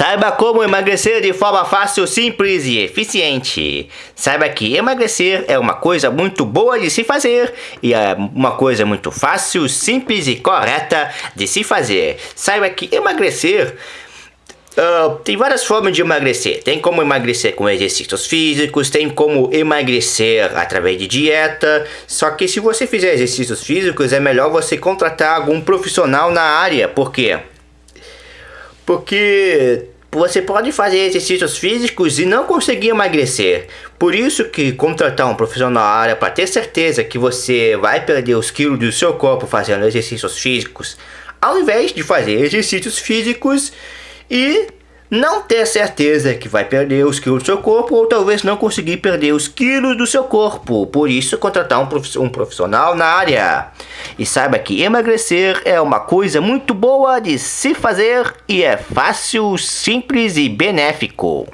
Saiba como emagrecer de forma fácil, simples e eficiente. Saiba que emagrecer é uma coisa muito boa de se fazer e é uma coisa muito fácil, simples e correta de se fazer. Saiba que emagrecer Uh, tem várias formas de emagrecer. Tem como emagrecer com exercícios físicos, tem como emagrecer através de dieta. Só que se você fizer exercícios físicos, é melhor você contratar algum profissional na área. Por quê? Porque você pode fazer exercícios físicos e não conseguir emagrecer. Por isso que contratar um profissional na área para ter certeza que você vai perder os quilos do seu corpo fazendo exercícios físicos, ao invés de fazer exercícios físicos e não ter certeza que vai perder os quilos do seu corpo ou talvez não conseguir perder os quilos do seu corpo. Por isso, contratar um profissional na área. E saiba que emagrecer é uma coisa muito boa de se fazer e é fácil, simples e benéfico.